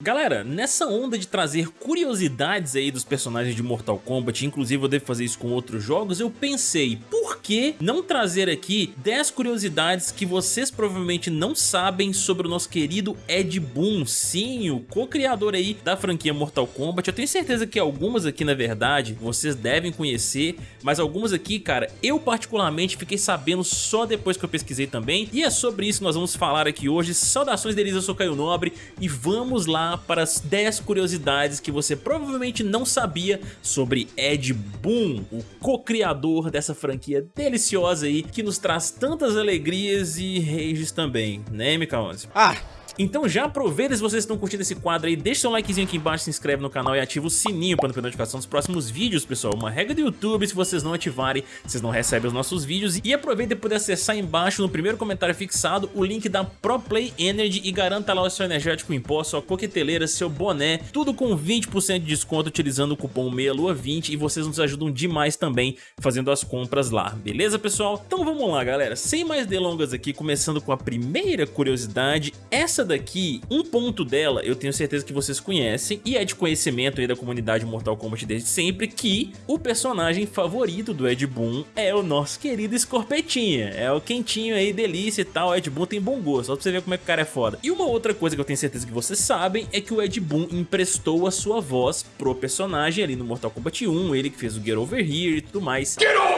Galera, nessa onda de trazer curiosidades aí dos personagens de Mortal Kombat, inclusive eu devo fazer isso com outros jogos, eu pensei, por que não trazer aqui 10 curiosidades que vocês provavelmente não sabem sobre o nosso querido Ed Boon, sim, o co-criador aí da franquia Mortal Kombat. Eu tenho certeza que algumas aqui, na verdade, vocês devem conhecer, mas algumas aqui, cara, eu particularmente fiquei sabendo só depois que eu pesquisei também, e é sobre isso que nós vamos falar aqui hoje. Saudações deles, eu sou Caio Nobre, e vamos lá para as 10 curiosidades que você provavelmente não sabia sobre Ed Boon, o co-criador dessa franquia deliciosa aí, que nos traz tantas alegrias e rages também, né, MK11? Ah, então já aproveita se vocês estão curtindo esse quadro aí, deixa seu likezinho aqui embaixo, se inscreve no canal e ativa o sininho para não perder notificação dos próximos vídeos, pessoal. Uma regra do YouTube, se vocês não ativarem, vocês não recebem os nossos vídeos. E aproveita para poder acessar embaixo, no primeiro comentário fixado, o link da ProPlay Energy e garanta lá o seu energético em pó, sua coqueteleira, seu boné, tudo com 20% de desconto utilizando o cupom MEIALUA20 e vocês nos ajudam demais também fazendo as compras lá, beleza pessoal? Então vamos lá galera, sem mais delongas aqui, começando com a primeira curiosidade, essa daqui, um ponto dela eu tenho certeza que vocês conhecem e é de conhecimento aí da comunidade Mortal Kombat desde sempre que o personagem favorito do Ed Boon é o nosso querido Scorpetinha, é o quentinho aí, delícia e tal, o Ed Boon tem bom gosto, só pra você ver como é que o cara é foda. E uma outra coisa que eu tenho certeza que vocês sabem é que o Ed Boon emprestou a sua voz pro personagem ali no Mortal Kombat 1, ele que fez o Get Over Here e tudo mais. Get over!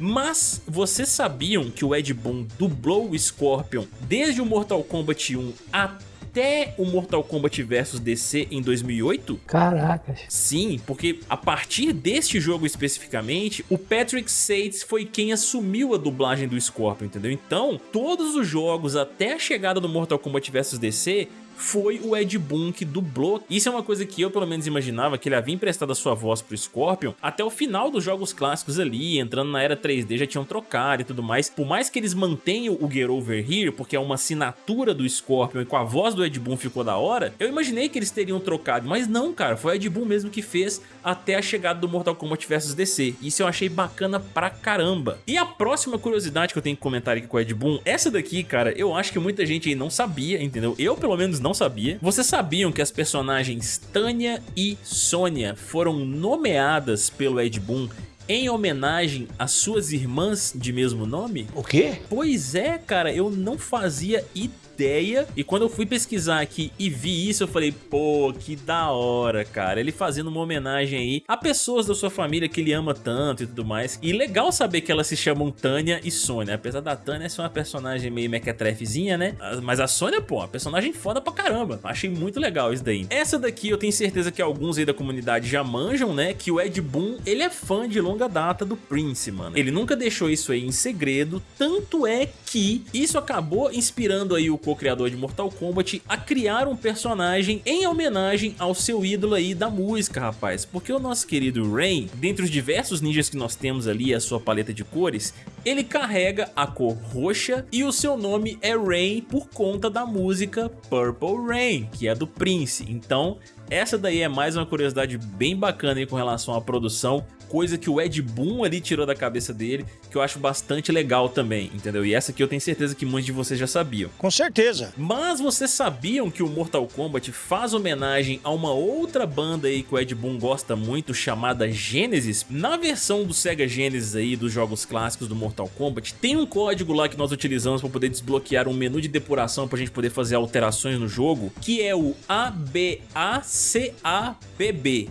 Mas vocês sabiam que o Ed Boon dublou o Scorpion desde o Mortal Kombat 1 até o Mortal Kombat vs DC em 2008? Caracas. Sim, porque a partir deste jogo especificamente, o Patrick Sates foi quem assumiu a dublagem do Scorpion, entendeu? Então, todos os jogos até a chegada do Mortal Kombat vs DC foi o Ed Boon que dublou. Isso é uma coisa que eu pelo menos imaginava, que ele havia emprestado a sua voz pro Scorpion até o final dos jogos clássicos ali, entrando na era 3D, já tinham trocado e tudo mais. Por mais que eles mantenham o Get Over Here, porque é uma assinatura do Scorpion e com a voz do Ed Boon ficou da hora, eu imaginei que eles teriam trocado, mas não, cara, foi o Ed Boon mesmo que fez até a chegada do Mortal Kombat vs DC. Isso eu achei bacana pra caramba. E a próxima curiosidade que eu tenho que comentar aqui com o Ed Boon, essa daqui, cara, eu acho que muita gente aí não sabia, entendeu? Eu pelo menos não não sabia. Vocês sabiam que as personagens Tânia e Sônia foram nomeadas pelo Ed Boon em homenagem às suas irmãs de mesmo nome? O quê? Pois é, cara, eu não fazia ideia e quando eu fui pesquisar aqui e vi isso eu falei, pô, que da hora, cara. Ele fazendo uma homenagem aí a pessoas da sua família que ele ama tanto e tudo mais. E legal saber que elas se chamam Tânia e Sônia. Apesar da Tânia ser uma personagem meio mequetrefezinha, né? Mas a Sônia, pô, uma personagem foda pra caramba. Achei muito legal isso daí. Essa daqui eu tenho certeza que alguns aí da comunidade já manjam, né? Que o Ed Boon, ele é fã de longa data do Prince, mano. Ele nunca deixou isso aí em segredo, tanto é que isso acabou inspirando aí o co-criador de Mortal Kombat, a criar um personagem em homenagem ao seu ídolo aí da música, rapaz. Porque o nosso querido Rain, dentre os diversos ninjas que nós temos ali, a sua paleta de cores, ele carrega a cor roxa e o seu nome é Rain por conta da música Purple Rain, que é do Prince. Então, essa daí é mais uma curiosidade bem bacana aí com relação à produção coisa que o Ed Boon ali tirou da cabeça dele, que eu acho bastante legal também, entendeu? E essa aqui eu tenho certeza que muitos de vocês já sabiam. Com certeza. Mas vocês sabiam que o Mortal Kombat faz homenagem a uma outra banda aí que o Ed Boon gosta muito, chamada Genesis? Na versão do Sega Genesis aí, dos jogos clássicos do Mortal Kombat, tem um código lá que nós utilizamos para poder desbloquear um menu de depuração para a gente poder fazer alterações no jogo, que é o ABACABB,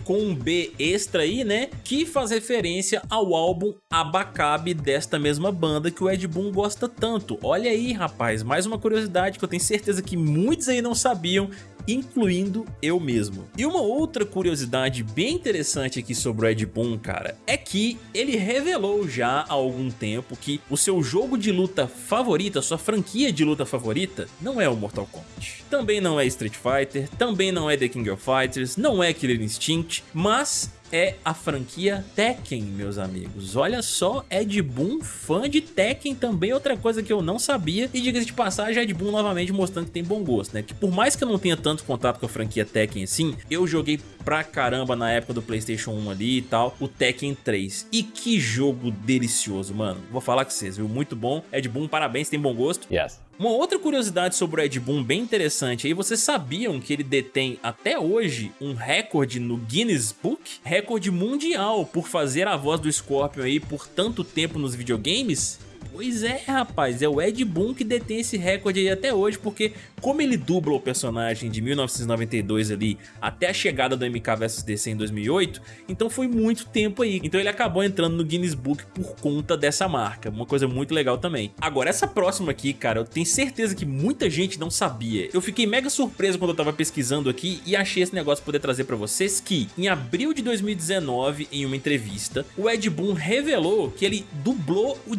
com um B extra aí, né? Que faz faz referência ao álbum Abacabe desta mesma banda que o Ed Boon gosta tanto. Olha aí, rapaz, mais uma curiosidade que eu tenho certeza que muitos aí não sabiam incluindo eu mesmo. E uma outra curiosidade bem interessante aqui sobre o Ed Boon, cara, é que ele revelou já há algum tempo que o seu jogo de luta favorito, a sua franquia de luta favorita, não é o Mortal Kombat. Também não é Street Fighter, também não é The King of Fighters, não é Killer Instinct, mas é a franquia Tekken, meus amigos. Olha só, Ed Boon, fã de Tekken também, outra coisa que eu não sabia. E diga-se de passagem, Ed Boon novamente mostrando que tem bom gosto, né? Que por mais que eu não tenha tanto contato com a franquia Tekken assim, eu joguei pra caramba na época do Playstation 1 ali e tal, o Tekken 3. E que jogo delicioso, mano. Vou falar com vocês, viu? Muito bom. Ed Boon, parabéns, tem bom gosto. Yes. Uma outra curiosidade sobre o Ed Boon bem interessante aí, vocês sabiam que ele detém até hoje um recorde no Guinness Book? Recorde mundial por fazer a voz do Scorpion aí por tanto tempo nos videogames? Pois é, rapaz, é o Ed Boon que detém esse recorde aí até hoje, porque como ele dubla o personagem de 1992 ali até a chegada do MK vs DC em 2008, então foi muito tempo aí. Então ele acabou entrando no Guinness Book por conta dessa marca, uma coisa muito legal também. Agora, essa próxima aqui, cara, eu tenho certeza que muita gente não sabia. Eu fiquei mega surpreso quando eu tava pesquisando aqui e achei esse negócio poder trazer pra vocês que, em abril de 2019, em uma entrevista, o Ed Boon revelou que ele dublou o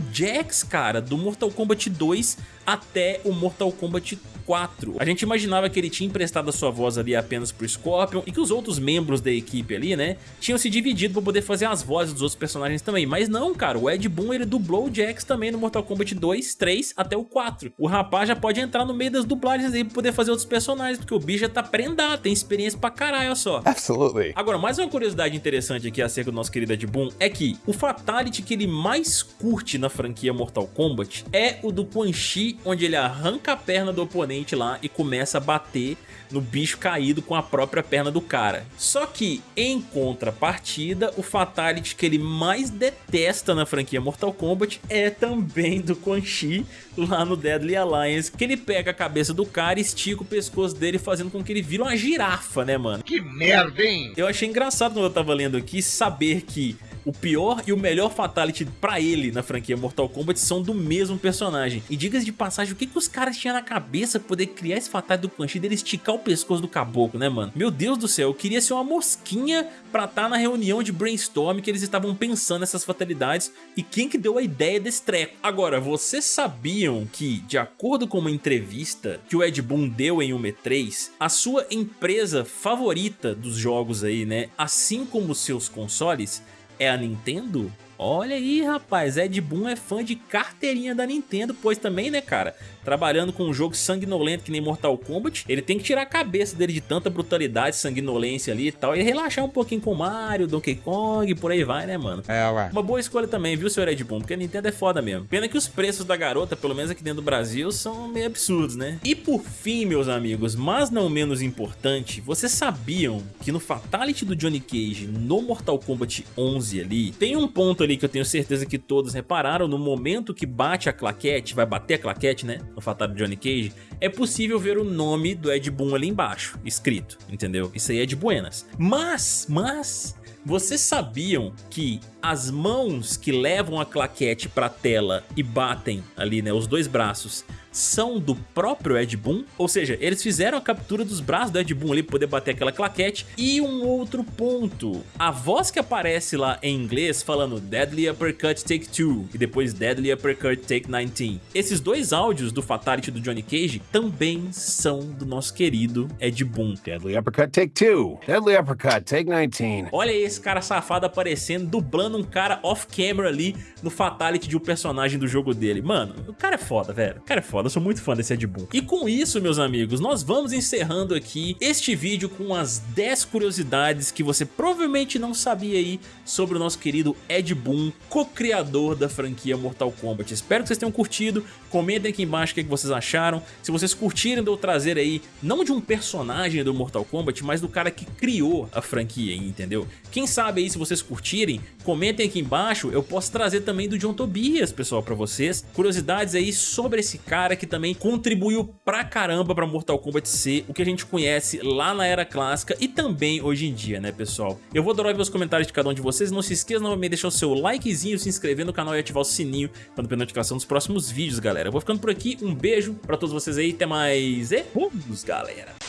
Cara, do Mortal Kombat 2 até o Mortal Kombat 4. A gente imaginava que ele tinha emprestado a sua voz ali apenas pro Scorpion e que os outros membros da equipe ali, né, tinham se dividido pra poder fazer as vozes dos outros personagens também. Mas não, cara, o Ed Boon ele dublou o Jax também no Mortal Kombat 2, 3 até o 4. O rapaz já pode entrar no meio das dublagens aí pra poder fazer outros personagens, porque o bicho já tá prendado, tem experiência pra caralho, olha só. Absolutely. Agora, mais uma curiosidade interessante aqui acerca do nosso querido Ed Boon é que o Fatality que ele mais curte na franquia Mortal Kombat é o do Quan Chi, onde ele arranca a perna do oponente lá e começa a bater no bicho caído com a própria perna do cara. Só que, em contrapartida, o Fatality que ele mais detesta na franquia Mortal Kombat é também do Quan Chi lá no Deadly Alliance, que ele pega a cabeça do cara e estica o pescoço dele fazendo com que ele vire uma girafa, né, mano? Que merda, hein? Eu achei engraçado quando eu tava lendo aqui saber que o pior e o melhor Fatality pra ele na franquia Mortal Kombat são do mesmo personagem. E diga de passagem, o que, que os caras tinham na cabeça pra poder criar esse Fatality do Quan dele esticar o pescoço do caboclo, né, mano? Meu Deus do céu, eu queria ser uma mosquinha pra estar tá na reunião de brainstorm que eles estavam pensando nessas fatalidades e quem que deu a ideia desse treco. Agora, vocês sabiam que, de acordo com uma entrevista que o Ed Boon deu em um E3, a sua empresa favorita dos jogos aí, né, assim como seus consoles, é a Nintendo? Olha aí, rapaz, Ed Boon é fã de carteirinha da Nintendo, pois também, né, cara, trabalhando com um jogo sanguinolento que nem Mortal Kombat, ele tem que tirar a cabeça dele de tanta brutalidade, sanguinolência ali e tal, e relaxar um pouquinho com Mario, Donkey Kong, por aí vai, né, mano? É, ué. Uma boa escolha também, viu, senhor Ed Boon, porque a Nintendo é foda mesmo. Pena que os preços da garota, pelo menos aqui dentro do Brasil, são meio absurdos, né? E por fim, meus amigos, mas não menos importante, vocês sabiam que no Fatality do Johnny Cage, no Mortal Kombat 11 ali, tem um ponto ali que eu tenho certeza que todos repararam, no momento que bate a claquete, vai bater a claquete, né? no Fatality Johnny Cage, é possível ver o nome do Ed Boon ali embaixo, escrito, entendeu? Isso aí é de buenas. Mas, mas, vocês sabiam que as mãos que levam a claquete para a tela e batem ali, né, os dois braços, são do próprio Ed Boon, ou seja, eles fizeram a captura dos braços do Ed Boon ali para poder bater aquela claquete. E um outro ponto, a voz que aparece lá em inglês falando Deadly Uppercut Take 2 e depois Deadly Uppercut Take 19, esses dois áudios do Fatality do Johnny Cage também são do nosso querido Ed Boon. Deadly Uppercut Take 2, Deadly Uppercut Take 19. Olha esse cara safado aparecendo, dublando um cara off-camera ali no Fatality de um personagem do jogo dele. Mano, o cara é foda, velho, o cara é foda foda, eu sou muito fã desse Ed Boon. E com isso, meus amigos, nós vamos encerrando aqui este vídeo com as 10 curiosidades que você provavelmente não sabia aí sobre o nosso querido Ed Boon, co-criador da franquia Mortal Kombat. Espero que vocês tenham curtido, comentem aqui embaixo o que, vocês acharam. Se vocês curtirem de eu trazer aí, não de um personagem do Mortal Kombat, mas do cara que criou a franquia, entendeu? Quem sabe aí, se vocês curtirem, comentem aqui embaixo, eu posso trazer também do John Tobias, pessoal, pra vocês. Curiosidades aí sobre esse cara cara que também contribuiu pra caramba pra Mortal Kombat ser o que a gente conhece lá na era clássica e também hoje em dia, né, pessoal? Eu vou adorar ver os comentários de cada um de vocês, não se esqueça novamente de deixar o seu likezinho, se inscrever no canal e ativar o sininho para não perder notificação dos próximos vídeos, galera. Eu vou ficando por aqui, um beijo pra todos vocês aí, até mais e vamos, galera!